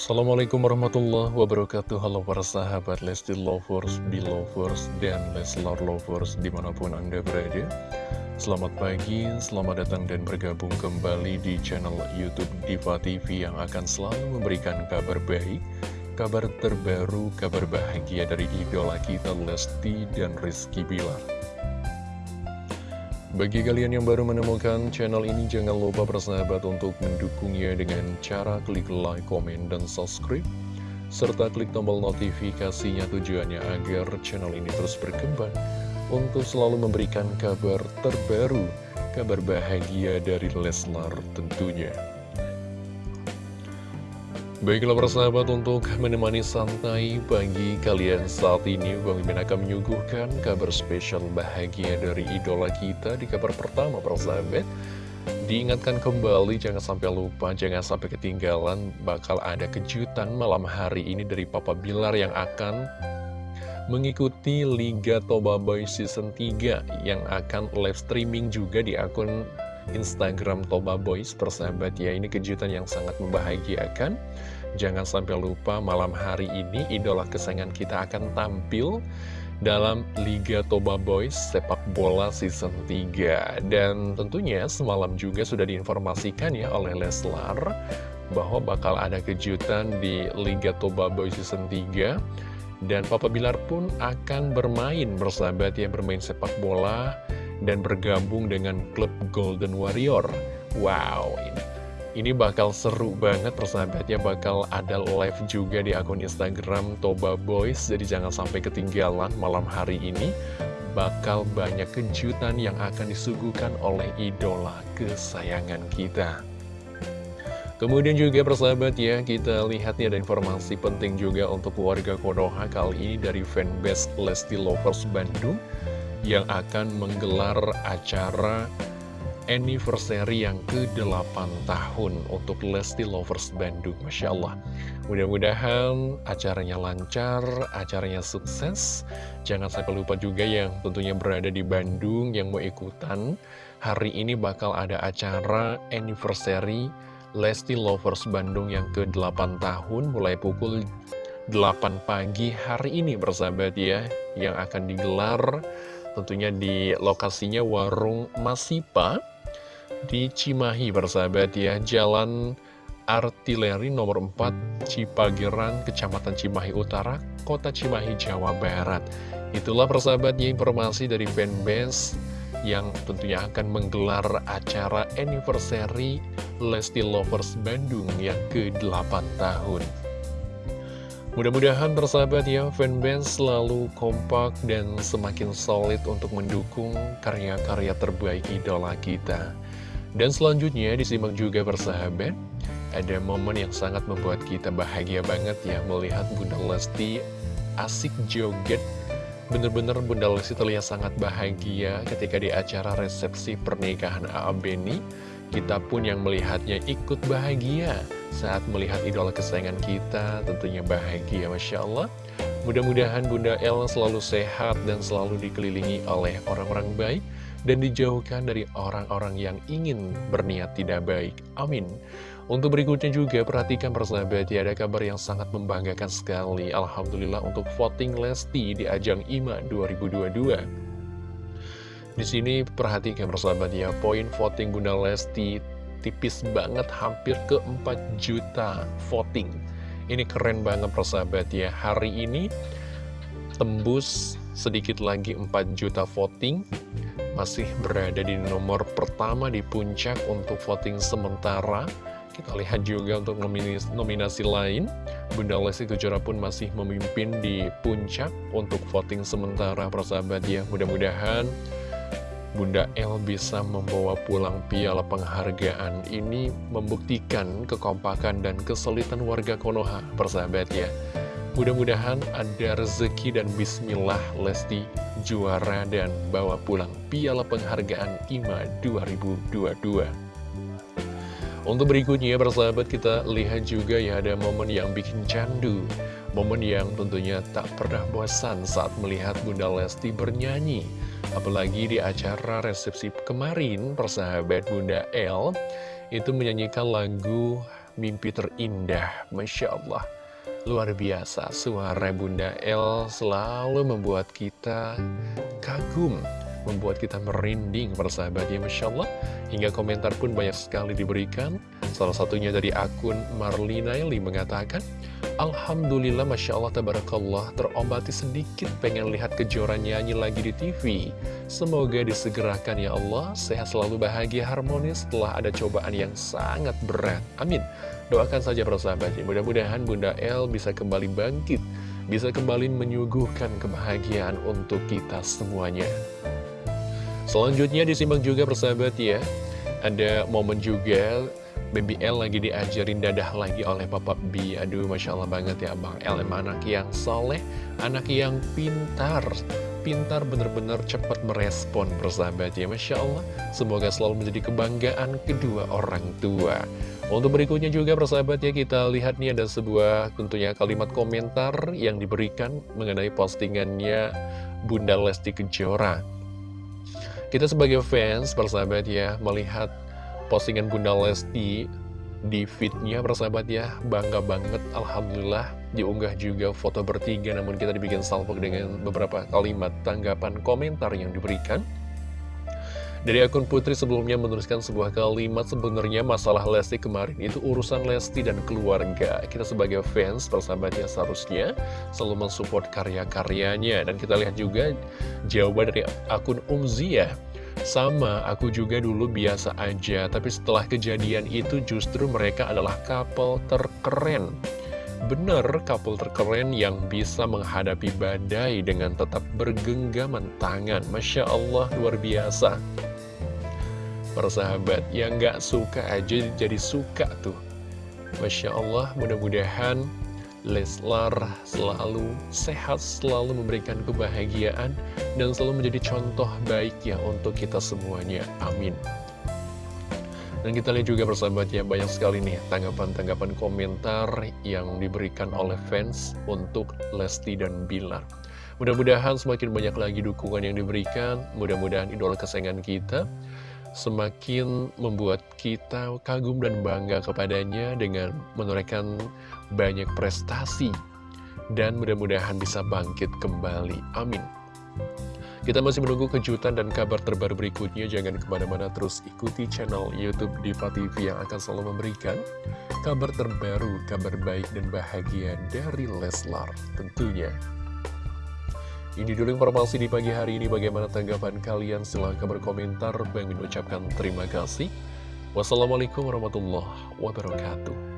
Assalamualaikum warahmatullahi wabarakatuh. Halo para sahabat Lesti Lovers, Belovers, dan Leslar Lovers di mana pun anda berada. Selamat pagi, selamat datang dan bergabung kembali di channel Youtube Diva TV Yang akan selalu memberikan kabar baik Kabar terbaru, kabar bahagia dari idola kita Lesti dan Rizky Bilar bagi kalian yang baru menemukan channel ini, jangan lupa bersahabat untuk mendukungnya dengan cara klik like, komen, dan subscribe. Serta klik tombol notifikasinya tujuannya agar channel ini terus berkembang untuk selalu memberikan kabar terbaru, kabar bahagia dari Leslar tentunya. Baiklah persahabat untuk menemani santai pagi kalian saat ini Bang Mimin akan menyuguhkan kabar spesial bahagia dari idola kita di kabar pertama persahabat Diingatkan kembali jangan sampai lupa, jangan sampai ketinggalan bakal ada kejutan malam hari ini dari Papa Bilar yang akan mengikuti Liga Toba Boy Season 3 yang akan live streaming juga di akun Instagram Toba Boys persahabat ya Ini kejutan yang sangat membahagiakan. Jangan sampai lupa malam hari ini idola kesayangan kita akan tampil dalam Liga Toba Boys sepak bola season 3 Dan tentunya semalam juga sudah diinformasikan ya oleh Leslar Bahwa bakal ada kejutan di Liga Toba Boys season 3 Dan Papa Bilar pun akan bermain bersahabat ya bermain sepak bola dan bergabung dengan klub Golden Warrior. Wow, ini ini bakal seru banget persahabatnya bakal ada live juga di akun Instagram Toba Boys. Jadi jangan sampai ketinggalan malam hari ini. Bakal banyak kejutan yang akan disuguhkan oleh idola kesayangan kita. Kemudian juga persahabat ya, kita lihat nih ada informasi penting juga untuk warga Konoha kali ini dari fanbase Lesti Lovers Bandung yang akan menggelar acara anniversary yang ke-8 tahun untuk Lesti Lovers Bandung Masya Allah. Mudah-mudahan acaranya lancar, acaranya sukses. Jangan sampai lupa juga yang tentunya berada di Bandung yang mau ikutan. Hari ini bakal ada acara anniversary Lesti Lovers Bandung yang ke-8 tahun Mulai pukul 8 pagi hari ini bersahabat ya Yang akan digelar Tentunya di lokasinya Warung Masipa di Cimahi bersahabat ya. Jalan Artileri nomor 4 Cipageran, Kecamatan Cimahi Utara, Kota Cimahi, Jawa Barat. Itulah persahabatnya informasi dari fanbase yang tentunya akan menggelar acara anniversary Lesti Lovers Bandung yang ke-8 tahun Mudah-mudahan bersahabat ya, fanbase selalu kompak dan semakin solid untuk mendukung karya-karya terbaik idola kita. Dan selanjutnya disimak juga bersahabat, ada momen yang sangat membuat kita bahagia banget ya melihat Bunda Lesti asik joget. Bener-bener Bunda Lesti terlihat sangat bahagia ketika di acara resepsi pernikahan A.A. Beni. Kita pun yang melihatnya ikut bahagia. Saat melihat idola kesayangan kita tentunya bahagia Masya Allah. Mudah-mudahan Bunda El selalu sehat dan selalu dikelilingi oleh orang-orang baik Dan dijauhkan dari orang-orang yang ingin berniat tidak baik. Amin. Untuk berikutnya juga perhatikan persahabat ya ada kabar yang sangat membanggakan sekali. Alhamdulillah untuk voting Lesti di ajang IMA 2022 di sini perhatikan persahabat ya, poin voting Bunda Lesti tipis banget hampir ke 4 juta voting. Ini keren banget persahabat ya. Hari ini tembus sedikit lagi 4 juta voting. Masih berada di nomor pertama di puncak untuk voting sementara. Kita lihat juga untuk nominasi, nominasi lain. Bunda Lesti Kejora pun masih memimpin di puncak untuk voting sementara persahabat ya. Mudah-mudahan Bunda El bisa membawa pulang piala penghargaan ini membuktikan kekompakan dan kesulitan warga Konoha, persahabat ya. Mudah-mudahan ada rezeki dan bismillah Lesti juara dan bawa pulang piala penghargaan IMA 2022. Untuk berikutnya persahabat kita lihat juga ya ada momen yang bikin candu Momen yang tentunya tak pernah bosan saat melihat Bunda Lesti bernyanyi Apalagi di acara resepsi kemarin, persahabat Bunda L itu menyanyikan lagu mimpi terindah. Masya Allah. Luar biasa, suara Bunda El selalu membuat kita kagum, membuat kita merinding persahabatnya Masya Allah. Hingga komentar pun banyak sekali diberikan. Salah satunya dari akun Marlinaili mengatakan, Alhamdulillah Masya Allah Tabarakallah terombati sedikit pengen lihat kejuaraan nyanyi lagi di TV. Semoga disegerakan ya Allah, sehat selalu bahagia harmonis setelah ada cobaan yang sangat berat. Amin. Doakan saja para sahabat, mudah-mudahan Bunda El bisa kembali bangkit, bisa kembali menyuguhkan kebahagiaan untuk kita semuanya. Selanjutnya disimak juga persahabat ya, ada momen juga Baby L lagi diajarin dadah lagi oleh Bapak B. Aduh Masya Allah banget ya Bang L. Emang anak yang soleh, anak yang pintar. Pintar bener-bener cepat merespon persahabat ya Masya Allah. Semoga selalu menjadi kebanggaan kedua orang tua. Untuk berikutnya juga persahabat ya kita lihat nih ada sebuah tentunya kalimat komentar yang diberikan mengenai postingannya Bunda Lesti Kejora. Kita sebagai fans persahabat ya melihat postingan Bunda Lesti di feednya persahabat ya bangga banget Alhamdulillah diunggah juga foto bertiga namun kita dibikin salvo dengan beberapa kalimat tanggapan komentar yang diberikan dari akun Putri sebelumnya menuliskan sebuah kalimat sebenarnya masalah Lesti kemarin itu urusan Lesti dan keluarga. Kita sebagai fans persahabatnya seharusnya selalu mensupport karya-karyanya. Dan kita lihat juga jawaban dari akun Umzia. Sama, aku juga dulu biasa aja, tapi setelah kejadian itu justru mereka adalah couple terkeren. Bener, couple terkeren yang bisa menghadapi badai dengan tetap bergenggaman tangan. Masya Allah, luar biasa persahabat yang gak suka aja jadi suka tuh Masya Allah mudah-mudahan Leslar selalu sehat, selalu memberikan kebahagiaan dan selalu menjadi contoh baik ya untuk kita semuanya. Amin. Dan kita lihat juga persahabat ya, banyak sekali nih tanggapan-tanggapan komentar yang diberikan oleh fans untuk Lesti dan Bilar. Mudah-mudahan semakin banyak lagi dukungan yang diberikan, mudah-mudahan idola kesayangan kita semakin membuat kita kagum dan bangga kepadanya dengan menorehkan banyak prestasi dan mudah-mudahan bisa bangkit kembali. Amin. Kita masih menunggu kejutan dan kabar terbaru berikutnya. Jangan ke mana-mana terus ikuti channel Youtube Diva TV yang akan selalu memberikan kabar terbaru, kabar baik dan bahagia dari Leslar tentunya. Ini dulu informasi di pagi hari ini. Bagaimana tanggapan kalian? Silahkan berkomentar. Bang mengucapkan terima kasih. Wassalamualaikum warahmatullahi wabarakatuh.